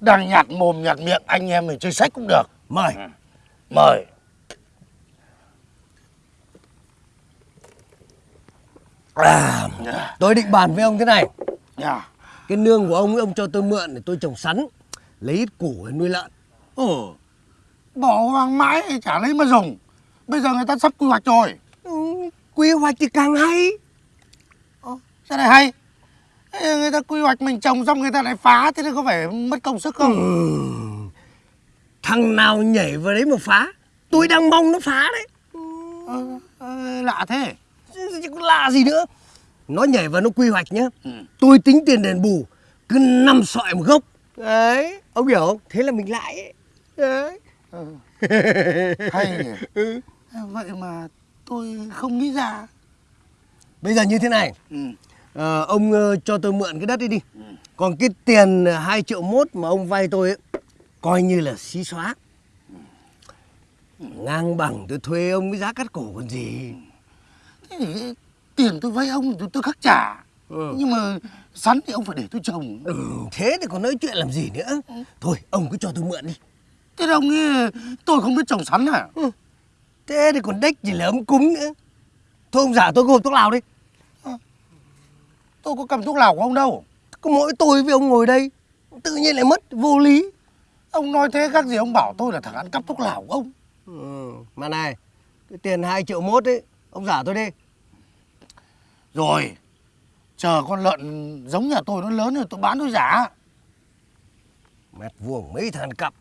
đang nhạt mồm nhạt miệng anh em mình chơi sách cũng được. Mời. Mời. À, Tôi định bàn với ông thế này. Nhà Cái nương của ông ấy ông cho tôi mượn để tôi trồng sắn Lấy ít củ để nuôi lợn. Ừ bỏ hoang mãi chả lấy mà dùng. Bây giờ người ta sắp quy hoạch rồi. Ừ, Quy hoạch thì càng hay. Sao này hay người ta quy hoạch mình trồng xong người ta lại phá thế thì có phải mất công sức không? Ừ. Thằng nào nhảy vào đấy mà phá? Tôi đang mong nó phá đấy. Ờ, ờ, lạ thế. Chứ lạ gì nữa. Nó nhảy vào nó quy hoạch nhá. Ừ. Tôi tính tiền đền bù Cứ năm sọi một gốc. Đấy. Ông hiểu không? Thế là mình lại ấy. Đấy. Ờ, hay nhỉ. Vậy mà tôi không nghĩ ra. Bây giờ như thế này. Ừ. Ờ, Ông ờ, cho tôi mượn cái đất ấy đi. Còn cái tiền 2 triệu mốt mà ông vay tôi ấy Coi như là xí xóa. Ngang bằng tôi thuê ông cái giá cắt cổ còn gì. Thế thì tiền tôi vay ông tôi, tôi khắc trả. Ừ. nhưng mà sắn thì ông phải để tôi trồng. Ừ, Thế thì còn nói chuyện làm gì nữa? Thôi ông cứ cho tôi mượn đi. Thế đâu nghe tôi không biết trồng sắn à Thế thì còn đếch gì là ấm cúng nữa? Thôi ông giả tôi có hộp thuốc lào đi tôi có cầm thuốc lào của ông đâu. Có mỗi tôi với ông ngồi đây Tự nhiên lại mất vô lý. Ông nói thế khác gì ông bảo tôi là thằng ăn cắp thuốc lào của ông. Ừ, Mà này Cái tiền 2 triệu mốt ấy Ông giả tôi đi. Rồi chờ con lợn giống nhà tôi nó lớn rồi tôi bán tôi giả. Mét vuông mấy thằng cặp